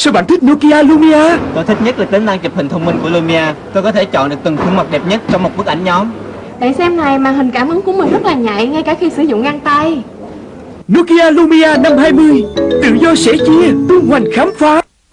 Sao bạn thích Nokia Lumia? Tôi thích nhất là tính năng chụp hình thông minh của Lumia. Tôi có thể chọn được từng khuôn mặt đẹp nhất trong một bức ảnh nhóm. Bạn xem này, màn hình cảm ứng của mình rất là nhạy ngay cả khi sử dụng găng tay. Nokia Lumia 520 Tự do sẻ chia, tung hoành khám phá.